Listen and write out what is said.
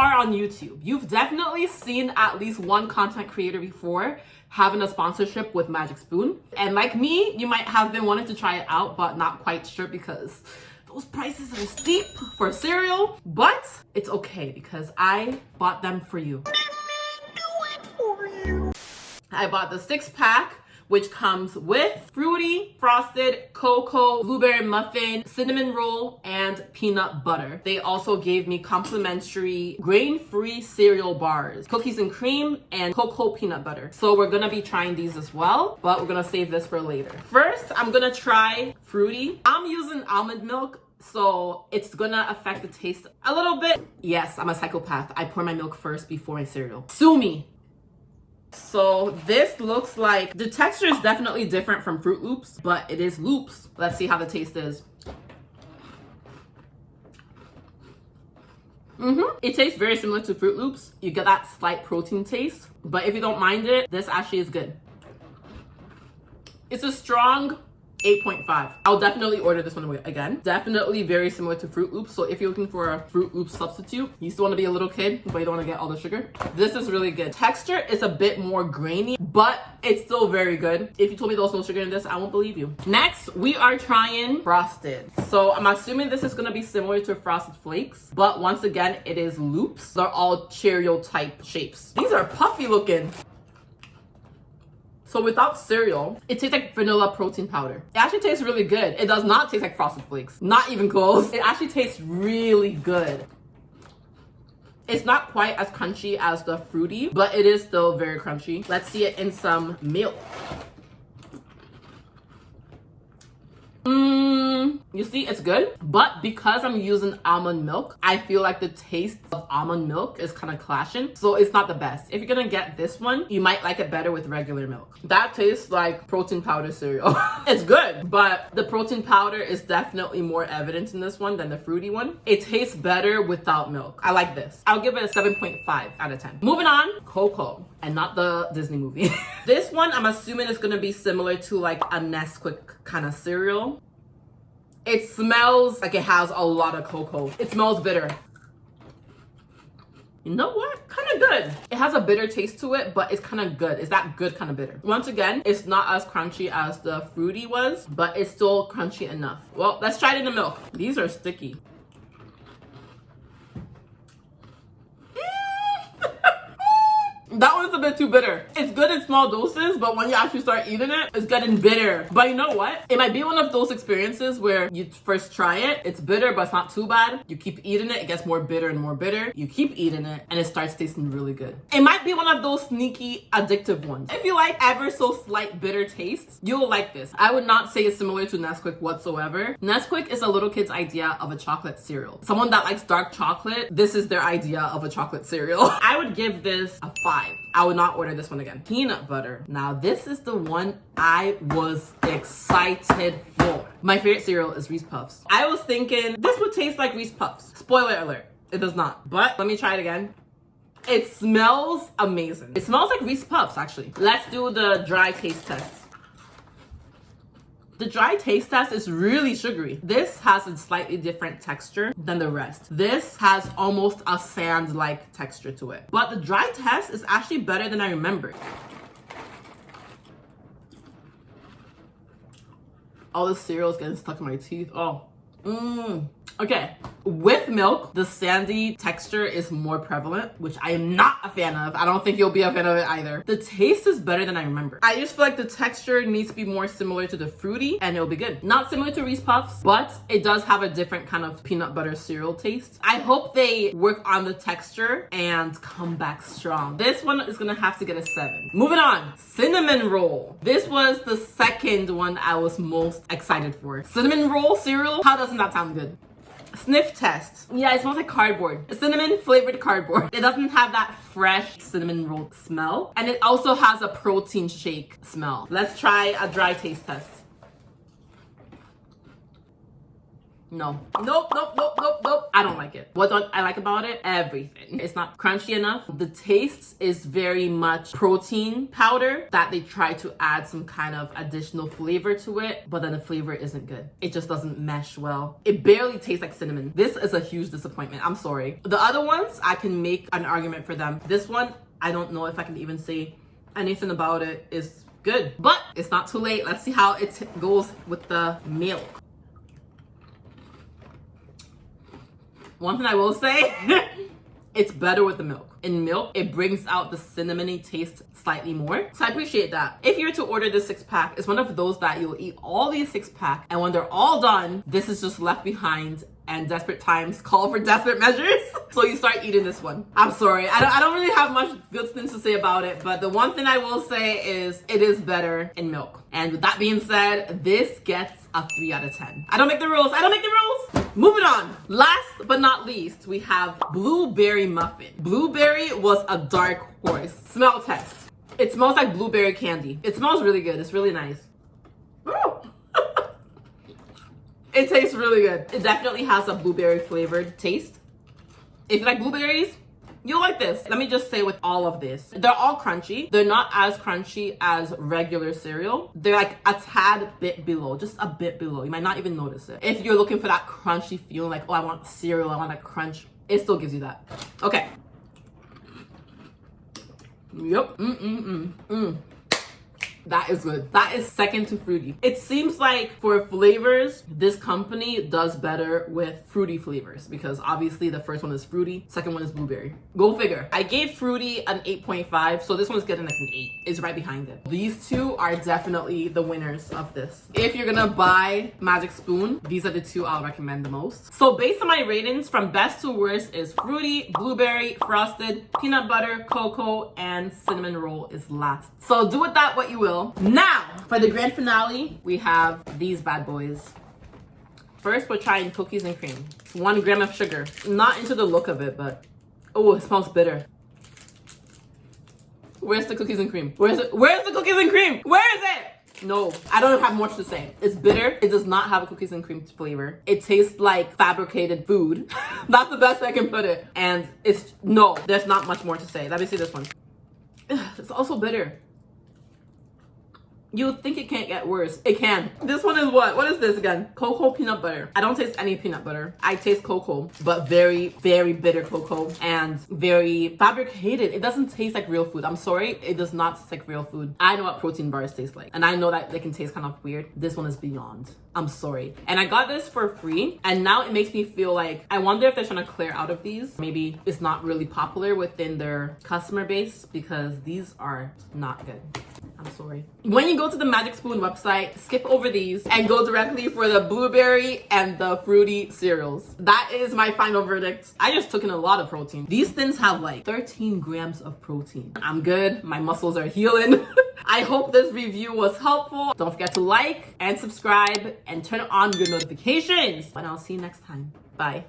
are on YouTube, you've definitely seen at least one content creator before having a sponsorship with Magic Spoon. And like me, you might have been wanting to try it out, but not quite sure because those prices are steep for cereal, but it's okay because I bought them for you. I bought the six pack which comes with fruity, frosted, cocoa, blueberry muffin, cinnamon roll, and peanut butter. They also gave me complimentary grain-free cereal bars, cookies and cream, and cocoa peanut butter. So we're gonna be trying these as well, but we're gonna save this for later. First, I'm gonna try fruity. I'm using almond milk so it's gonna affect the taste a little bit. Yes, I'm a psychopath. I pour my milk first before my cereal. Sue me. So this looks like, the texture is definitely different from Froot Loops, but it is Loops. Let's see how the taste is. Mm -hmm. It tastes very similar to Froot Loops. You get that slight protein taste, but if you don't mind it, this actually is good. It's a strong 8.5. I'll definitely order this one again. Definitely very similar to Froot Loops. So if you're looking for a Froot Loops substitute, you still want to be a little kid, but you don't want to get all the sugar. This is really good. Texture is a bit more grainy, but it's still very good. If you told me there was no sugar in this, I won't believe you. Next, we are trying Frosted. So I'm assuming this is going to be similar to Frosted Flakes, but once again, it is loops. They're all Cheerio type shapes. These are puffy looking. So without cereal, it tastes like vanilla protein powder. It actually tastes really good. It does not taste like Frosted Flakes. Not even close. It actually tastes really good. It's not quite as crunchy as the fruity, but it is still very crunchy. Let's see it in some milk. You see, it's good. But because I'm using almond milk, I feel like the taste of almond milk is kind of clashing. So it's not the best. If you're gonna get this one, you might like it better with regular milk. That tastes like protein powder cereal. it's good, but the protein powder is definitely more evident in this one than the fruity one. It tastes better without milk. I like this. I'll give it a 7.5 out of 10. Moving on, Cocoa and not the Disney movie. this one, I'm assuming is gonna be similar to like a Nesquik kind of cereal. It smells like it has a lot of cocoa. It smells bitter. You know what? Kind of good. It has a bitter taste to it, but it's kind of good. It's that good kind of bitter. Once again, it's not as crunchy as the fruity was, but it's still crunchy enough. Well, let's try it in the milk. These are sticky. That one's a bit too bitter. It's good small doses, but when you actually start eating it, it's getting bitter. But you know what? It might be one of those experiences where you first try it, it's bitter, but it's not too bad. You keep eating it, it gets more bitter and more bitter. You keep eating it, and it starts tasting really good. It might be one of those sneaky addictive ones. If you like ever so slight bitter tastes, you'll like this. I would not say it's similar to Nesquik whatsoever. Nesquik is a little kid's idea of a chocolate cereal. Someone that likes dark chocolate, this is their idea of a chocolate cereal. I would give this a five. I would not order this one again. Peanut butter. Now this is the one I was excited for. My favorite cereal is Reese Puffs. I was thinking this would taste like Reese Puffs. Spoiler alert, it does not. But let me try it again. It smells amazing. It smells like Reese Puffs actually. Let's do the dry taste test. The dry taste test is really sugary. This has a slightly different texture than the rest. This has almost a sand-like texture to it. But the dry test is actually better than I remembered. All the cereal is getting stuck in my teeth. Oh, mmm. Okay, with milk, the sandy texture is more prevalent, which I am not a fan of. I don't think you'll be a fan of it either. The taste is better than I remember. I just feel like the texture needs to be more similar to the fruity and it'll be good. Not similar to Reese Puffs, but it does have a different kind of peanut butter cereal taste. I hope they work on the texture and come back strong. This one is gonna have to get a seven. Moving on, cinnamon roll. This was the second one I was most excited for. Cinnamon roll cereal, how doesn't that sound good? Sniff test. Yeah, it smells like cardboard. Cinnamon flavored cardboard. It doesn't have that fresh cinnamon roll smell. And it also has a protein shake smell. Let's try a dry taste test. No. Nope, nope, nope, nope, nope. I don't like it. What don't I like about it? Everything. It's not crunchy enough. The taste is very much protein powder that they try to add some kind of additional flavor to it, but then the flavor isn't good. It just doesn't mesh well. It barely tastes like cinnamon. This is a huge disappointment. I'm sorry. The other ones, I can make an argument for them. This one, I don't know if I can even say anything about it is good, but it's not too late. Let's see how it goes with the milk. One thing I will say, it's better with the milk. In milk, it brings out the cinnamony taste slightly more. So I appreciate that. If you're to order this six pack, it's one of those that you'll eat all these six pack and when they're all done, this is just left behind and desperate times call for desperate measures. So you start eating this one. I'm sorry. I don't, I don't really have much good things to say about it, but the one thing I will say is it is better in milk. And with that being said, this gets a 3 out of 10. I don't make the rules. I don't make the rules. Moving on. Last but not least, we have blueberry muffin. Blueberry was a dark horse. Smell test. It smells like blueberry candy. It smells really good. It's really nice. It tastes really good. It definitely has a blueberry flavored taste. If you like blueberries, you'll like this. Let me just say with all of this, they're all crunchy. They're not as crunchy as regular cereal. They're like a tad bit below, just a bit below. You might not even notice it. If you're looking for that crunchy feeling, like, oh, I want cereal, I want a crunch, it still gives you that. Okay. Yep. Mm-mm-mm. Mm. That is good. That is second to fruity. It seems like for flavors, this company does better with fruity flavors because obviously the first one is fruity, second one is blueberry. Go figure. I gave fruity an 8.5, so this one's getting like an 8. It's right behind it. These two are definitely the winners of this. If you're gonna buy Magic Spoon, these are the two I'll recommend the most. So based on my ratings, from best to worst is fruity, blueberry, frosted, peanut butter, cocoa, and cinnamon roll is last. So do with that what you will will. Now, for the grand finale, we have these bad boys. First, we're trying cookies and cream. One gram of sugar. Not into the look of it, but oh, it smells bitter. Where's the cookies and cream? Where's it? Where's the cookies and cream? Where is it? No, I don't have much to say. It's bitter. It does not have a cookies and cream flavor. It tastes like fabricated food. That's the best I can put it. And it's, no, there's not much more to say. Let me see this one. It's also bitter. You think it can't get worse. It can. This one is what? What is this again? Cocoa peanut butter. I don't taste any peanut butter. I taste cocoa, but very, very bitter cocoa and very fabricated. It doesn't taste like real food. I'm sorry. It does not taste like real food. I know what protein bars taste like. And I know that they can taste kind of weird. This one is beyond. I'm sorry. And I got this for free. And now it makes me feel like, I wonder if they're trying to clear out of these. Maybe it's not really popular within their customer base because these are not good. I'm sorry. When you go to the Magic Spoon website, skip over these and go directly for the blueberry and the fruity cereals. That is my final verdict. I just took in a lot of protein. These things have like 13 grams of protein. I'm good. My muscles are healing. I hope this review was helpful. Don't forget to like and subscribe and turn on your notifications. And I'll see you next time. Bye.